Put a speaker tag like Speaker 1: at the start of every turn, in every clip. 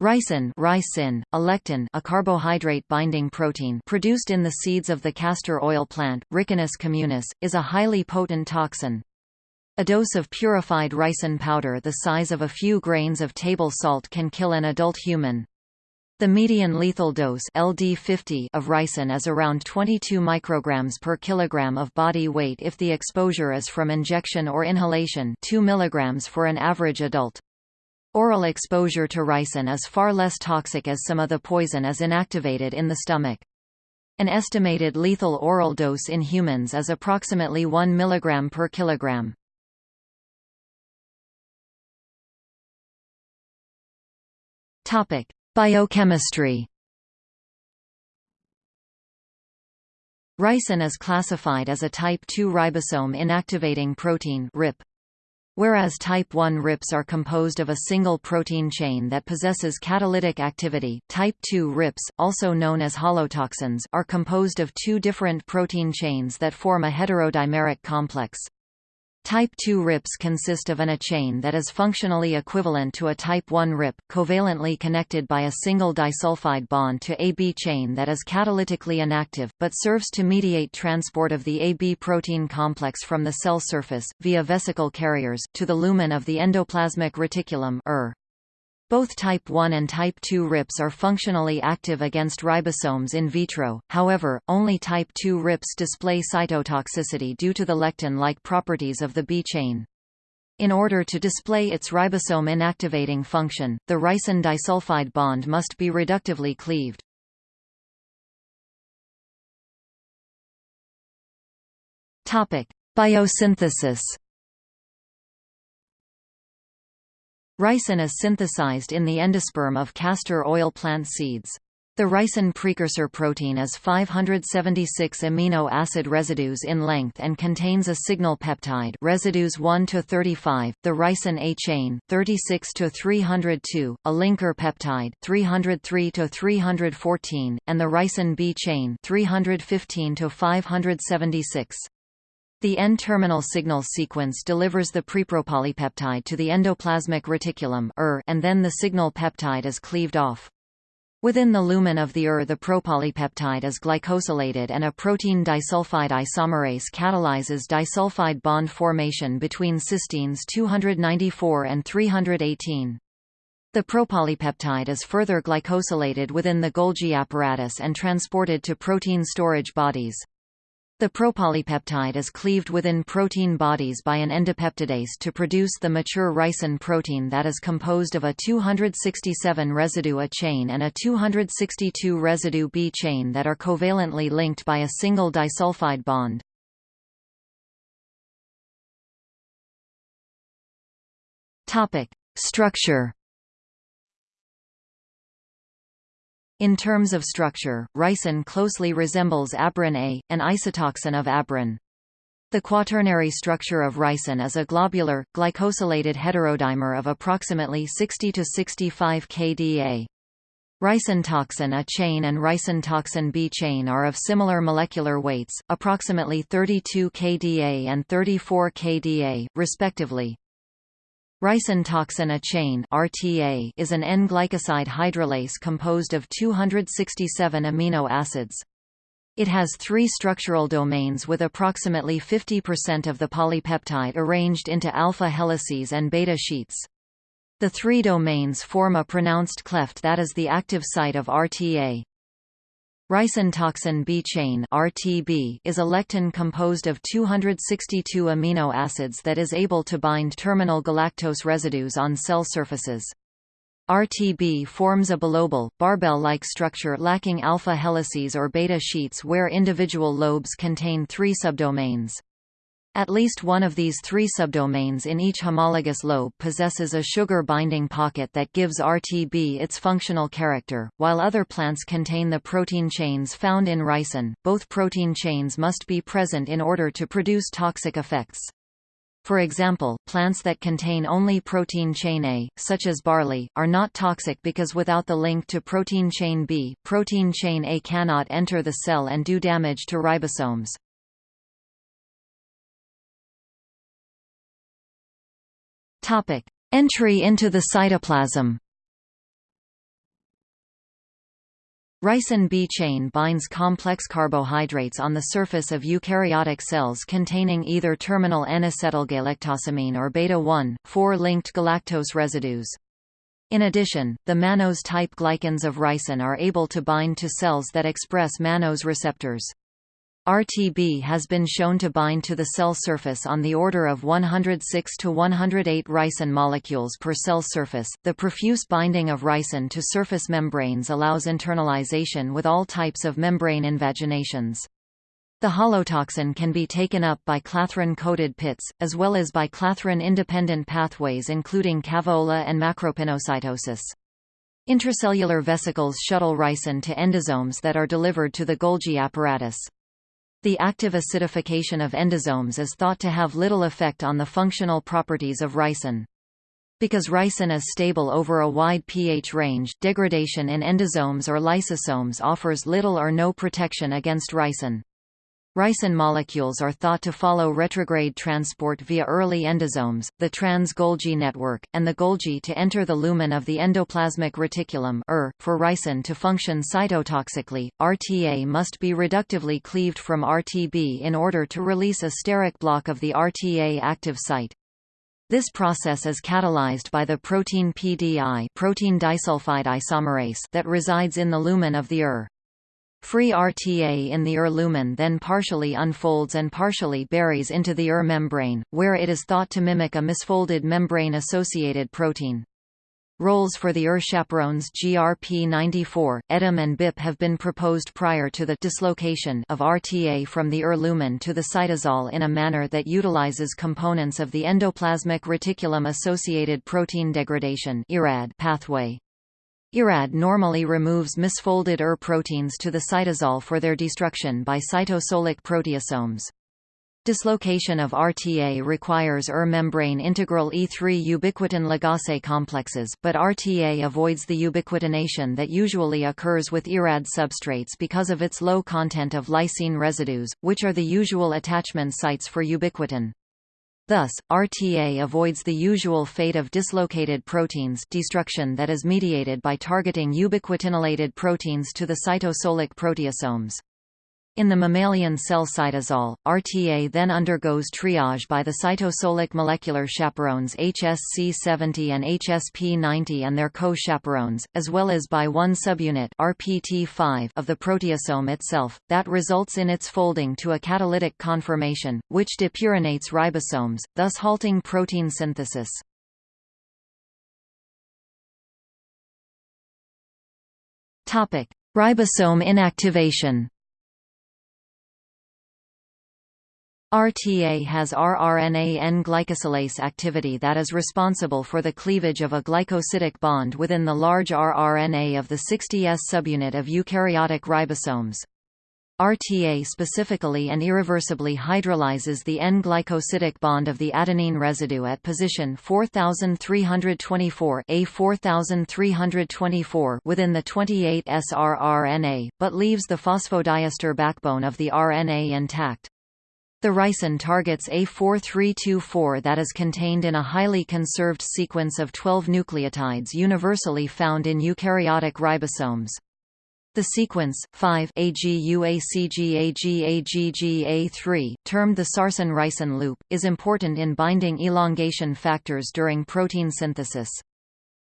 Speaker 1: Ricin, ricin, a lectin, a carbohydrate-binding protein produced in the seeds of the castor oil plant, Ricinus communis, is a highly potent toxin. A dose of purified ricin powder the size of a few grains of table salt can kill an adult human. The median lethal dose LD50 of ricin is around 22 micrograms per kilogram of body weight if the exposure is from injection or inhalation 2 milligrams for an average adult. Oral exposure to ricin is far less toxic as some of the poison is inactivated in the stomach. An estimated lethal oral dose in humans is approximately 1 mg per kilogram. Topic: Biochemistry Ricin is classified as a type II ribosome inactivating protein RIP. Whereas type 1 RIPs are composed of a single protein chain that possesses catalytic activity, type 2 RIPs, also known as holotoxins, are composed of two different protein chains that form a heterodimeric complex. Type II RIPs consist of an A chain that is functionally equivalent to a type I RIP, covalently connected by a single disulfide bond to AB chain that is catalytically inactive, but serves to mediate transport of the AB protein complex from the cell surface, via vesicle carriers, to the lumen of the endoplasmic reticulum ER. Both type 1 and type 2 RIPs are functionally active against ribosomes in vitro, however, only type 2 RIPs display cytotoxicity due to the lectin-like properties of the B chain. In order to display its ribosome inactivating function, the ricin disulfide bond must be reductively cleaved. Biosynthesis Ricin is synthesized in the endosperm of castor oil plant seeds. The ricin precursor protein is 576 amino acid residues in length and contains a signal peptide residues 1 to 35, the ricin A chain 36 to 302, a linker peptide 303 to 314, and the ricin B chain 315 to 576. The N-terminal signal sequence delivers the prepropolypeptide to the endoplasmic reticulum and then the signal peptide is cleaved off. Within the lumen of the ER the propolypeptide is glycosylated and a protein disulfide isomerase catalyzes disulfide bond formation between cysteines 294 and 318. The propolypeptide is further glycosylated within the Golgi apparatus and transported to protein storage bodies. The propolypeptide is cleaved within protein bodies by an endopeptidase to produce the mature ricin protein that is composed of a 267 residue A chain and a 262 residue B chain that are covalently linked by a single disulfide bond. Structure In terms of structure, ricin closely resembles abrin A, an isotoxin of abrin. The quaternary structure of ricin is a globular, glycosylated heterodimer of approximately 60 to 65 kDa. Ricin toxin A chain and ricin toxin B chain are of similar molecular weights, approximately 32 kDa and 34 kDa, respectively. Ricin toxin A chain RTA is an N-glycoside hydrolase composed of 267 amino acids. It has three structural domains with approximately 50% of the polypeptide arranged into alpha helices and beta sheets. The three domains form a pronounced cleft that is the active site of RTA. Ricin toxin B chain (RTB) is a lectin composed of 262 amino acids that is able to bind terminal galactose residues on cell surfaces. RTB forms a bilobal, barbell-like structure lacking alpha helices or beta sheets where individual lobes contain three subdomains. At least one of these three subdomains in each homologous lobe possesses a sugar binding pocket that gives RTB its functional character, while other plants contain the protein chains found in ricin. Both protein chains must be present in order to produce toxic effects. For example, plants that contain only protein chain A, such as barley, are not toxic because without the link to protein chain B, protein chain A cannot enter the cell and do damage to ribosomes. Topic: Entry into the cytoplasm. Ricin B chain binds complex carbohydrates on the surface of eukaryotic cells containing either terminal N-acetylgalactosamine or beta-1, 4-linked galactose residues. In addition, the mannose-type glycans of ricin are able to bind to cells that express mannose receptors. RTB has been shown to bind to the cell surface on the order of 106 to 108 ricin molecules per cell surface. The profuse binding of ricin to surface membranes allows internalization with all types of membrane invaginations. The holotoxin can be taken up by clathrin-coated pits, as well as by clathrin-independent pathways including cavoola and macropinocytosis. Intracellular vesicles shuttle ricin to endosomes that are delivered to the Golgi apparatus. The active acidification of endosomes is thought to have little effect on the functional properties of ricin. Because ricin is stable over a wide pH range, degradation in endosomes or lysosomes offers little or no protection against ricin. Ricin molecules are thought to follow retrograde transport via early endosomes, the trans-Golgi network, and the Golgi to enter the lumen of the endoplasmic reticulum for ricin to function cytotoxically, RTA must be reductively cleaved from RTB in order to release a steric block of the RTA active site. This process is catalyzed by the protein PDI protein disulfide isomerase that resides in the lumen of the ER. Free RTA in the ER lumen then partially unfolds and partially buries into the ER membrane, where it is thought to mimic a misfolded membrane-associated protein. Roles for the ER chaperones GRP94, EDIM and BIP have been proposed prior to the dislocation of RTA from the ER lumen to the cytosol in a manner that utilizes components of the endoplasmic reticulum-associated protein degradation pathway. IRAD normally removes misfolded ER proteins to the cytosol for their destruction by cytosolic proteasomes. Dislocation of RTA requires ER membrane integral E3 ubiquitin ligase complexes, but RTA avoids the ubiquitination that usually occurs with IRAD substrates because of its low content of lysine residues, which are the usual attachment sites for ubiquitin. Thus, RTA avoids the usual fate of dislocated proteins destruction that is mediated by targeting ubiquitinylated proteins to the cytosolic proteasomes. In the mammalian cell cytosol, RTA then undergoes triage by the cytosolic molecular chaperones HSC70 and HSP90 and their co-chaperones, as well as by one subunit RPT5 of the proteasome itself, that results in its folding to a catalytic conformation, which depurinates ribosomes, thus halting protein synthesis. Ribosome inactivation RTA has rRNA N-glycosylase activity that is responsible for the cleavage of a glycosidic bond within the large rRNA of the 60S subunit of eukaryotic ribosomes. RTA specifically and irreversibly hydrolyzes the N-glycosidic bond of the adenine residue at position 4324 A 4324 within the 28S rRNA, but leaves the phosphodiester backbone of the RNA intact. The ricin targets A4324 that is contained in a highly conserved sequence of 12 nucleotides universally found in eukaryotic ribosomes. The sequence, 5 AGUACGAGGA3, termed the sarsen-ricin loop, is important in binding elongation factors during protein synthesis.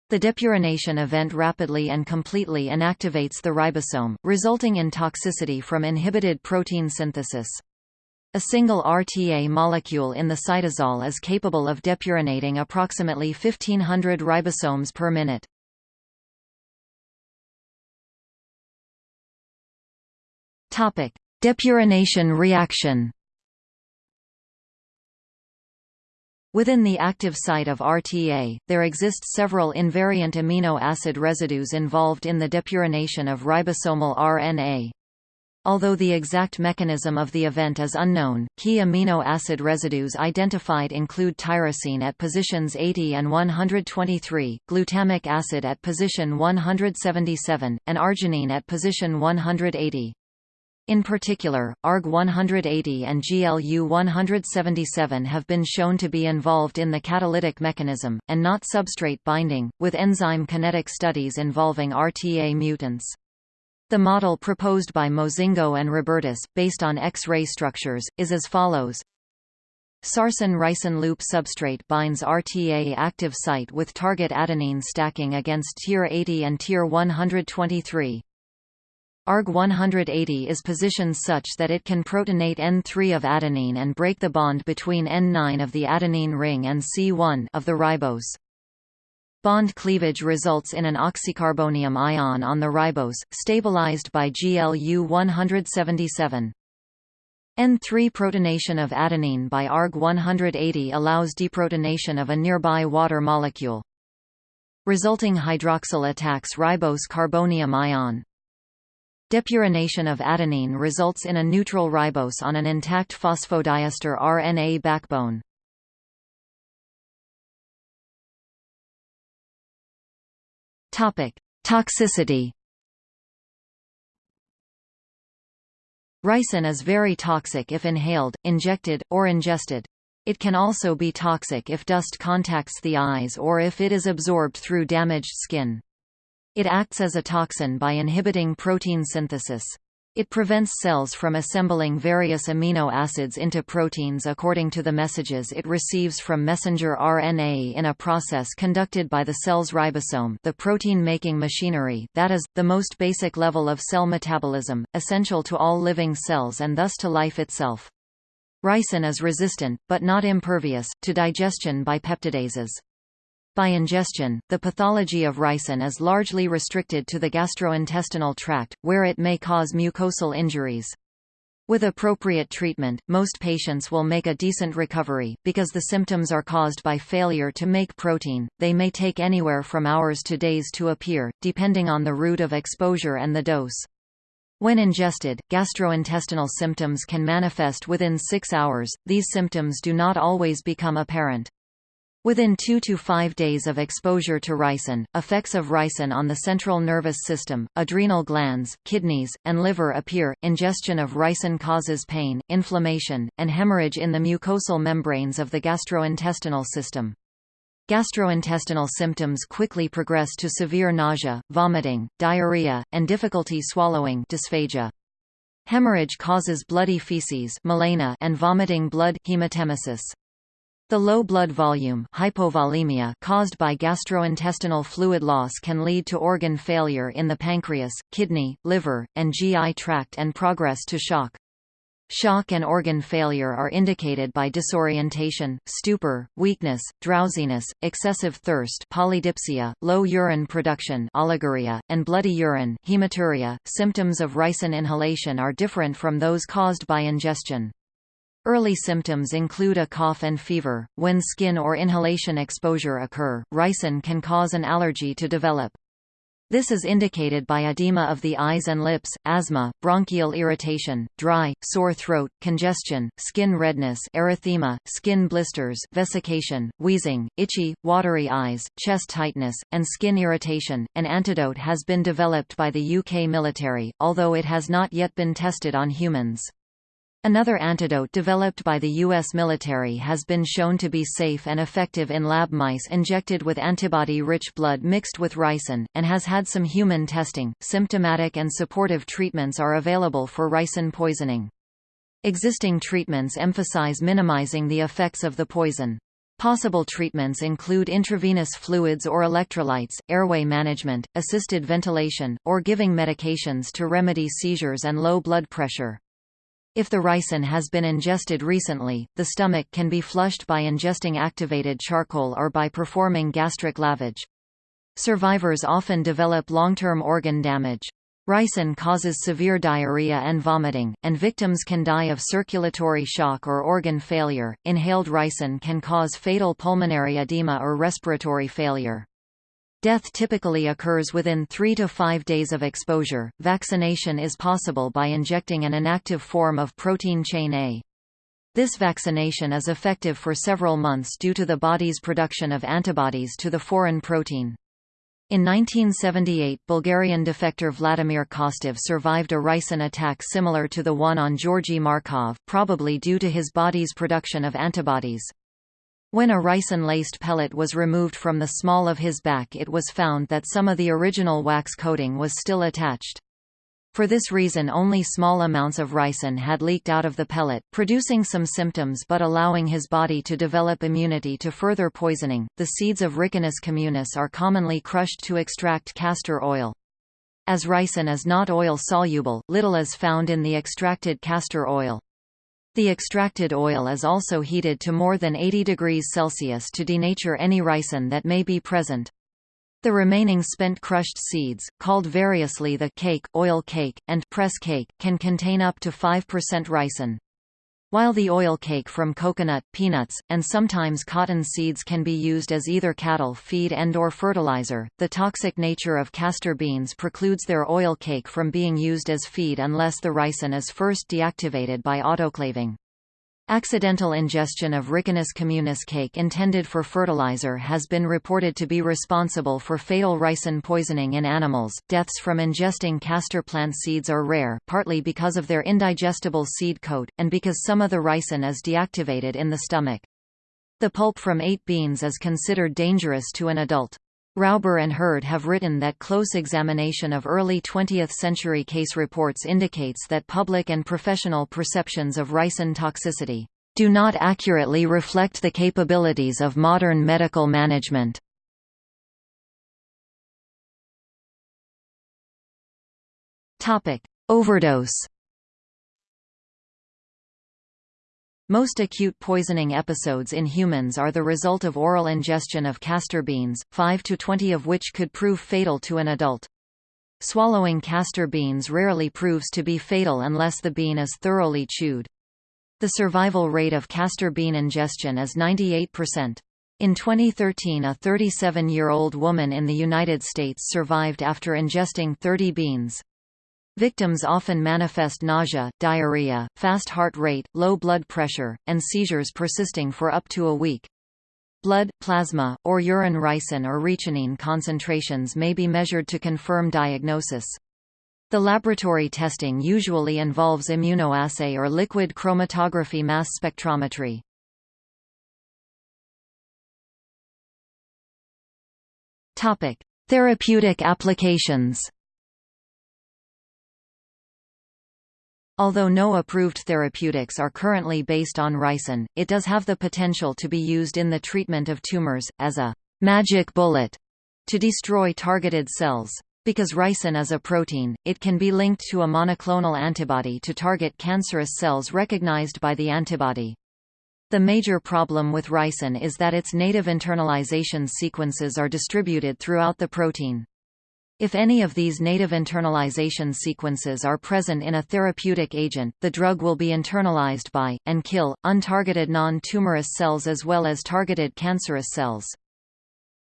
Speaker 1: The depurination event rapidly and completely inactivates the ribosome, resulting in toxicity from inhibited protein synthesis. A single RTA molecule in the cytosol is capable of depurinating approximately 1500 ribosomes per minute. Topic: Depurination reaction. Within the active site of RTA, there exist several invariant amino acid residues involved in the depurination of ribosomal RNA. Although the exact mechanism of the event is unknown, key amino acid residues identified include tyrosine at positions 80 and 123, glutamic acid at position 177, and arginine at position 180. In particular, ARG-180 and GLU-177 have been shown to be involved in the catalytic mechanism, and not substrate binding, with enzyme kinetic studies involving RTA mutants. The model proposed by Mozingo and Robertus, based on X-ray structures, is as follows. Sarsen-Ricin loop substrate binds RTA active site with target adenine stacking against tier 80 and tier 123. ARG-180 is positioned such that it can protonate N3 of adenine and break the bond between N9 of the adenine ring and C1 of the ribose. Bond cleavage results in an oxycarbonium ion on the ribose, stabilized by GLU 177. N3 protonation of adenine by ARG 180 allows deprotonation of a nearby water molecule. Resulting hydroxyl attacks ribose carbonium ion. Depurination of adenine results in a neutral ribose on an intact phosphodiester RNA backbone. Topic: Toxicity. Ricin is very toxic if inhaled, injected, or ingested. It can also be toxic if dust contacts the eyes or if it is absorbed through damaged skin. It acts as a toxin by inhibiting protein synthesis. It prevents cells from assembling various amino acids into proteins according to the messages it receives from messenger RNA in a process conducted by the cell's ribosome the protein-making machinery, that is, the most basic level of cell metabolism, essential to all living cells and thus to life itself. Ricin is resistant, but not impervious, to digestion by peptidases. By ingestion, the pathology of ricin is largely restricted to the gastrointestinal tract, where it may cause mucosal injuries. With appropriate treatment, most patients will make a decent recovery, because the symptoms are caused by failure to make protein. They may take anywhere from hours to days to appear, depending on the route of exposure and the dose. When ingested, gastrointestinal symptoms can manifest within six hours, these symptoms do not always become apparent. Within 2 to 5 days of exposure to ricin, effects of ricin on the central nervous system, adrenal glands, kidneys, and liver appear. Ingestion of ricin causes pain, inflammation, and hemorrhage in the mucosal membranes of the gastrointestinal system. Gastrointestinal symptoms quickly progress to severe nausea, vomiting, diarrhea, and difficulty swallowing dysphagia. Hemorrhage causes bloody feces and vomiting blood hematemesis. The low blood volume hypovolemia caused by gastrointestinal fluid loss can lead to organ failure in the pancreas, kidney, liver, and GI tract and progress to shock. Shock and organ failure are indicated by disorientation, stupor, weakness, drowsiness, excessive thirst polydipsia, low urine production oliguria, and bloody urine hematuria. .Symptoms of ricin inhalation are different from those caused by ingestion. Early symptoms include a cough and fever. When skin or inhalation exposure occur, ricin can cause an allergy to develop. This is indicated by edema of the eyes and lips, asthma, bronchial irritation, dry, sore throat, congestion, skin redness erythema, skin blisters vesication, wheezing, itchy, watery eyes, chest tightness, and skin irritation. An antidote has been developed by the UK military, although it has not yet been tested on humans. Another antidote developed by the U.S. military has been shown to be safe and effective in lab mice injected with antibody-rich blood mixed with ricin, and has had some human testing. Symptomatic and supportive treatments are available for ricin poisoning. Existing treatments emphasize minimizing the effects of the poison. Possible treatments include intravenous fluids or electrolytes, airway management, assisted ventilation, or giving medications to remedy seizures and low blood pressure. If the ricin has been ingested recently, the stomach can be flushed by ingesting activated charcoal or by performing gastric lavage. Survivors often develop long-term organ damage. Ricin causes severe diarrhea and vomiting, and victims can die of circulatory shock or organ failure. Inhaled ricin can cause fatal pulmonary edema or respiratory failure. Death typically occurs within 3 to 5 days of exposure. Vaccination is possible by injecting an inactive form of protein chain A. This vaccination is effective for several months due to the body's production of antibodies to the foreign protein. In 1978 Bulgarian defector Vladimir Kostov survived a ricin attack similar to the one on Georgy Markov, probably due to his body's production of antibodies. When a ricin-laced pellet was removed from the small of his back it was found that some of the original wax coating was still attached. For this reason only small amounts of ricin had leaked out of the pellet, producing some symptoms but allowing his body to develop immunity to further poisoning. The seeds of Ricinus communis are commonly crushed to extract castor oil. As ricin is not oil-soluble, little is found in the extracted castor oil. The extracted oil is also heated to more than 80 degrees Celsius to denature any ricin that may be present. The remaining spent crushed seeds, called variously the cake, oil cake, and press cake, can contain up to 5% ricin. While the oil cake from coconut, peanuts, and sometimes cotton seeds can be used as either cattle feed and or fertilizer, the toxic nature of castor beans precludes their oil cake from being used as feed unless the ricin is first deactivated by autoclaving. Accidental ingestion of Ricinus communis cake intended for fertilizer has been reported to be responsible for fatal ricin poisoning in animals. Deaths from ingesting castor plant seeds are rare, partly because of their indigestible seed coat, and because some of the ricin is deactivated in the stomach. The pulp from eight beans is considered dangerous to an adult. Rauber and Hurd have written that close examination of early 20th-century case reports indicates that public and professional perceptions of ricin toxicity do not accurately reflect the capabilities of modern medical management. Overdose Most acute poisoning episodes in humans are the result of oral ingestion of castor beans, 5 to 20 of which could prove fatal to an adult. Swallowing castor beans rarely proves to be fatal unless the bean is thoroughly chewed. The survival rate of castor bean ingestion is 98%. In 2013 a 37-year-old woman in the United States survived after ingesting 30 beans. Victims often manifest nausea, diarrhea, fast heart rate, low blood pressure, and seizures persisting for up to a week. Blood, plasma, or urine ricin or retinine concentrations may be measured to confirm diagnosis. The laboratory testing usually involves immunoassay or liquid chromatography mass spectrometry. Therapeutic applications Although no approved therapeutics are currently based on ricin, it does have the potential to be used in the treatment of tumors, as a «magic bullet» to destroy targeted cells. Because ricin is a protein, it can be linked to a monoclonal antibody to target cancerous cells recognized by the antibody. The major problem with ricin is that its native internalization sequences are distributed throughout the protein. If any of these native internalization sequences are present in a therapeutic agent, the drug will be internalized by, and kill, untargeted non-tumorous cells as well as targeted cancerous cells.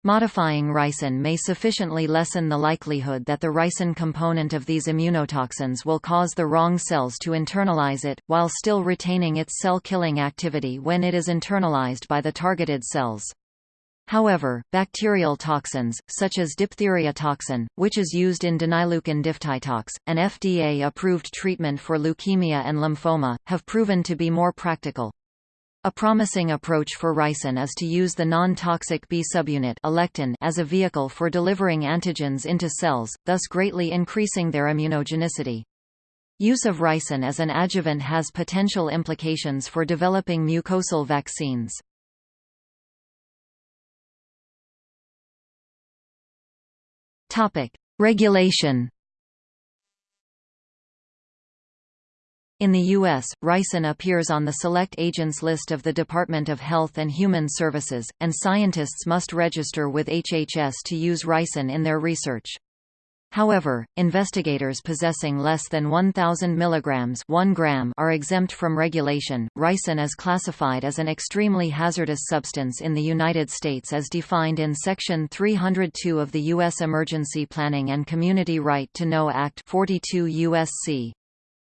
Speaker 1: Modifying ricin may sufficiently lessen the likelihood that the ricin component of these immunotoxins will cause the wrong cells to internalize it, while still retaining its cell-killing activity when it is internalized by the targeted cells. However, bacterial toxins, such as diphtheria toxin, which is used in denaileukin diphthitox, an FDA-approved treatment for leukemia and lymphoma, have proven to be more practical. A promising approach for ricin is to use the non-toxic B subunit alectin as a vehicle for delivering antigens into cells, thus greatly increasing their immunogenicity. Use of ricin as an adjuvant has potential implications for developing mucosal vaccines. Topic: Regulation. In the U.S., ricin appears on the Select Agents list of the Department of Health and Human Services, and scientists must register with HHS to use ricin in their research. However, investigators possessing less than 1,000 mg 1 gram are exempt from regulation. Ricin is classified as an extremely hazardous substance in the United States as defined in Section 302 of the U.S. Emergency Planning and Community Right to Know Act 42 U.S.C.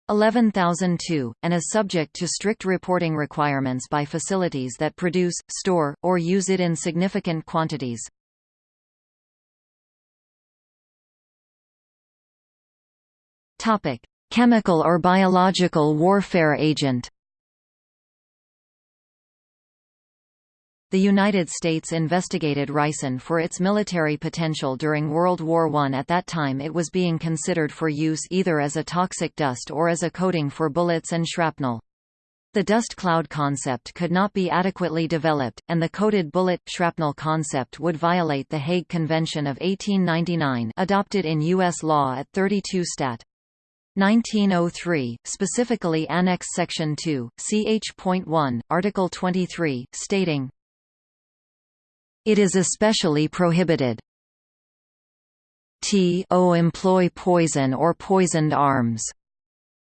Speaker 1: 11002, and is subject to strict reporting requirements by facilities that produce, store, or use it in significant quantities. Topic: Chemical or biological warfare agent. The United States investigated ricin for its military potential during World War I. At that time it was being considered for use either as a toxic dust or as a coating for bullets and shrapnel. The dust cloud concept could not be adequately developed, and the coated bullet shrapnel concept would violate the Hague Convention of 1899 adopted in U.S. law at 32 Stat. 1903, specifically Annex Section 2, ch.1, Article 23, stating, it is especially prohibited t o employ poison or poisoned arms.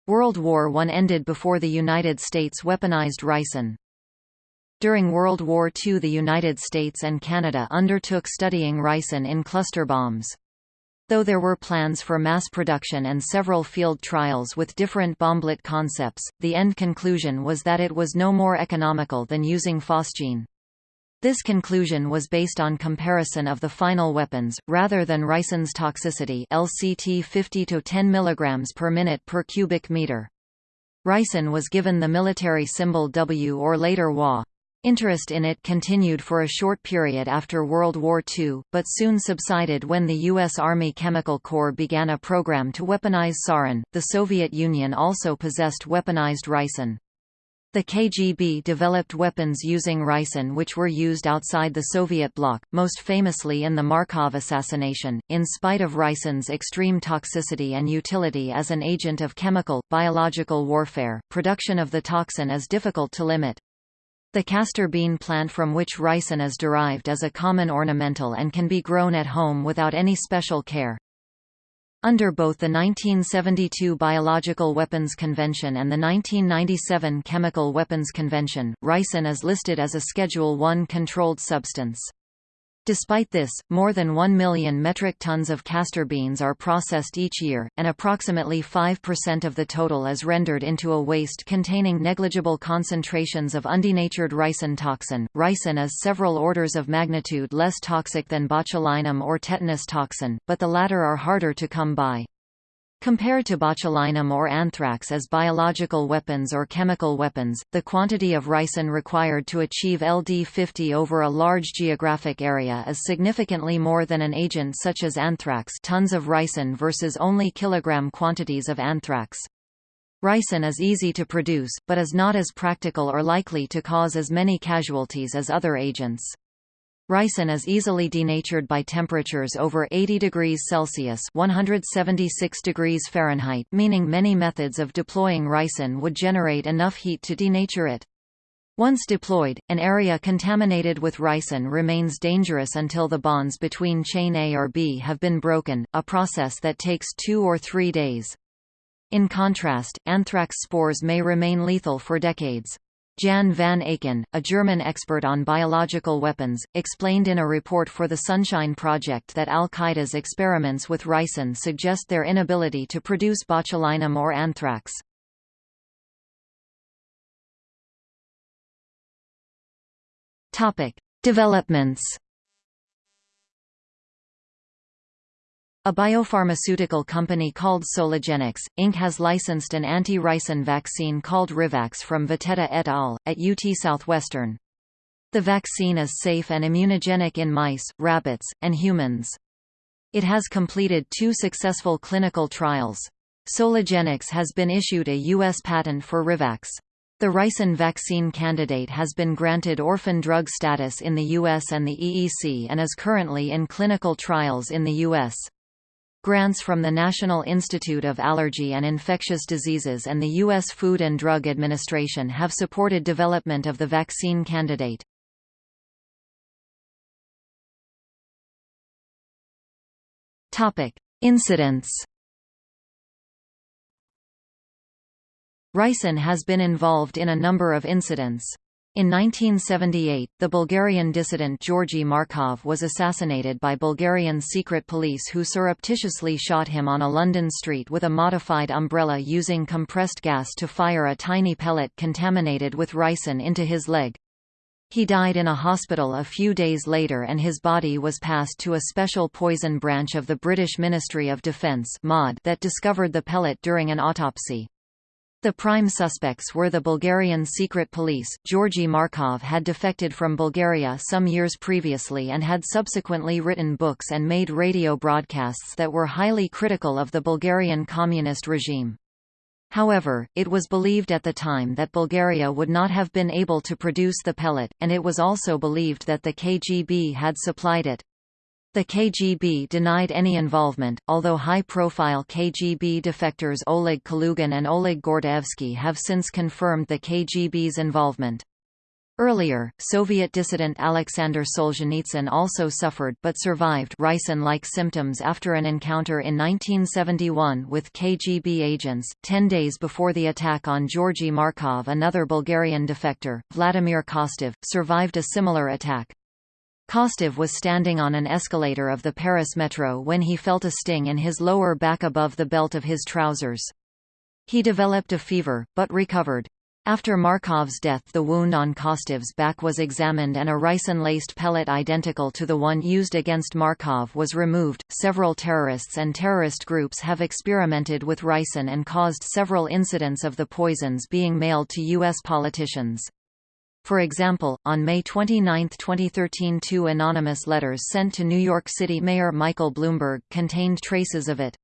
Speaker 1: World War I ended before the United States weaponized ricin. During World War II the United States and Canada undertook studying ricin in cluster bombs. Though there were plans for mass production and several field trials with different bomblet concepts, the end conclusion was that it was no more economical than using phosgene. This conclusion was based on comparison of the final weapons, rather than ricin's toxicity LCT 50 to 10 mg per minute per cubic meter. Ricin was given the military symbol W or later WA. Interest in it continued for a short period after World War II, but soon subsided when the U.S. Army Chemical Corps began a program to weaponize sarin. The Soviet Union also possessed weaponized ricin. The KGB developed weapons using ricin which were used outside the Soviet bloc, most famously in the Markov assassination. In spite of ricin's extreme toxicity and utility as an agent of chemical, biological warfare, production of the toxin is difficult to limit. The castor bean plant from which ricin is derived is a common ornamental and can be grown at home without any special care. Under both the 1972 Biological Weapons Convention and the 1997 Chemical Weapons Convention, ricin is listed as a Schedule I controlled substance. Despite this, more than 1 million metric tons of castor beans are processed each year, and approximately 5% of the total is rendered into a waste containing negligible concentrations of undenatured ricin toxin. Ricin is several orders of magnitude less toxic than botulinum or tetanus toxin, but the latter are harder to come by. Compared to botulinum or anthrax as biological weapons or chemical weapons, the quantity of ricin required to achieve LD50 over a large geographic area is significantly more than an agent such as anthrax tons of ricin versus only kilogram quantities of anthrax. Ricin is easy to produce, but is not as practical or likely to cause as many casualties as other agents. Ricin is easily denatured by temperatures over 80 degrees Celsius 176 degrees Fahrenheit meaning many methods of deploying ricin would generate enough heat to denature it. Once deployed, an area contaminated with ricin remains dangerous until the bonds between chain A or B have been broken, a process that takes two or three days. In contrast, anthrax spores may remain lethal for decades. Jan van Aken, a German expert on biological weapons, explained in a report for the Sunshine Project that al-Qaeda's experiments with ricin suggest their inability to produce botulinum or anthrax. Developments A biopharmaceutical company called Soligenix, Inc. has licensed an anti-ricin vaccine called Rivax from Vitetta et al., at UT Southwestern. The vaccine is safe and immunogenic in mice, rabbits, and humans. It has completed two successful clinical trials. Soligenix has been issued a U.S. patent for Rivax. The ricin vaccine candidate has been granted orphan drug status in the U.S. and the EEC and is currently in clinical trials in the U.S. Grants from the National Institute of Allergy and Infectious Diseases and the U.S. Food and Drug Administration have supported development of the vaccine candidate. Incidents Ricin has been involved in a number of incidents. In 1978, the Bulgarian dissident Georgi Markov was assassinated by Bulgarian secret police who surreptitiously shot him on a London street with a modified umbrella using compressed gas to fire a tiny pellet contaminated with ricin into his leg. He died in a hospital a few days later and his body was passed to a special poison branch of the British Ministry of Defence that discovered the pellet during an autopsy. The prime suspects were the Bulgarian secret police. Georgi Markov had defected from Bulgaria some years previously and had subsequently written books and made radio broadcasts that were highly critical of the Bulgarian communist regime. However, it was believed at the time that Bulgaria would not have been able to produce the pellet, and it was also believed that the KGB had supplied it. The KGB denied any involvement, although high-profile KGB defectors Oleg Kalugin and Oleg Gordievsky have since confirmed the KGB's involvement. Earlier, Soviet dissident Alexander Solzhenitsyn also suffered but survived ricin-like symptoms after an encounter in 1971 with KGB agents. Ten days before the attack on Georgy Markov another Bulgarian defector, Vladimir Kostov, survived a similar attack. Kostov was standing on an escalator of the Paris metro when he felt a sting in his lower back above the belt of his trousers. He developed a fever, but recovered. After Markov's death the wound on Kostov's back was examined and a ricin-laced pellet identical to the one used against Markov was removed. Several terrorists and terrorist groups have experimented with ricin and caused several incidents of the poisons being mailed to U.S. politicians. For example, on May 29, 2013 two anonymous letters sent to New York City Mayor Michael Bloomberg contained traces of it.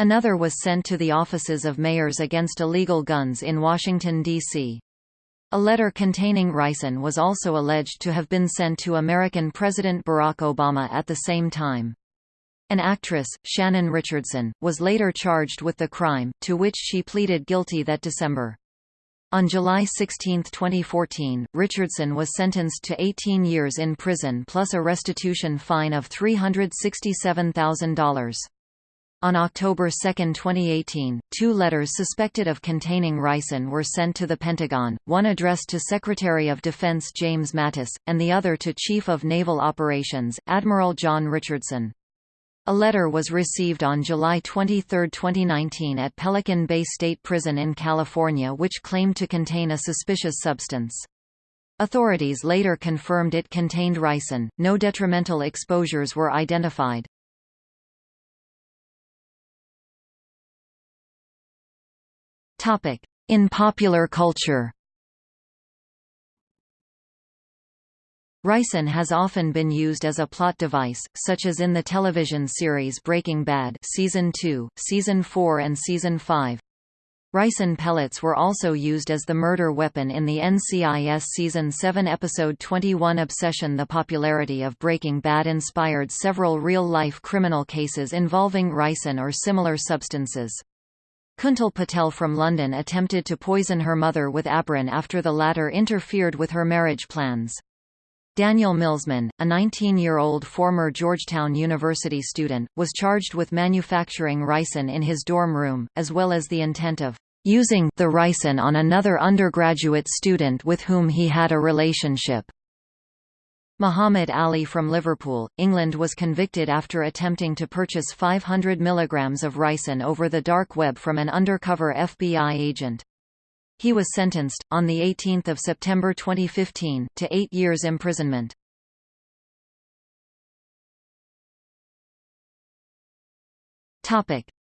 Speaker 1: Another was sent to the offices of mayors against illegal guns in Washington, D.C. A letter containing ricin was also alleged to have been sent to American President Barack Obama at the same time. An actress, Shannon Richardson, was later charged with the crime, to which she pleaded guilty that December. On July 16, 2014, Richardson was sentenced to 18 years in prison plus a restitution fine of $367,000. On October 2, 2018, two letters suspected of containing ricin were sent to the Pentagon, one addressed to Secretary of Defense James Mattis, and the other to Chief of Naval Operations, Admiral John Richardson. A letter was received on July 23, 2019 at Pelican Bay State Prison in California which claimed to contain a suspicious substance. Authorities later confirmed it contained ricin. No detrimental exposures were identified. In popular culture Ricin has often been used as a plot device, such as in the television series Breaking Bad Season 2, Season 4 and Season 5. Ricin pellets were also used as the murder weapon in the NCIS Season 7 Episode 21 Obsession The popularity of Breaking Bad inspired several real-life criminal cases involving ricin or similar substances. Kuntal Patel from London attempted to poison her mother with Abrin after the latter interfered with her marriage plans. Daniel Millsman, a 19-year-old former Georgetown University student, was charged with manufacturing ricin in his dorm room, as well as the intent of using the ricin on another undergraduate student with whom he had a relationship. Muhammad Ali from Liverpool, England was convicted after attempting to purchase 500 mg of ricin over the dark web from an undercover FBI agent. He was sentenced, on 18 September 2015, to eight years imprisonment.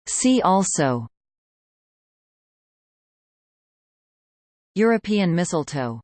Speaker 1: See also European mistletoe